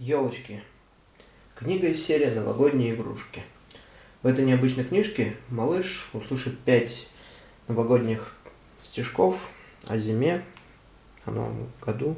Елочки. Книга из серии «Новогодние игрушки». В этой необычной книжке малыш услышит пять новогодних стишков о зиме, о новом году,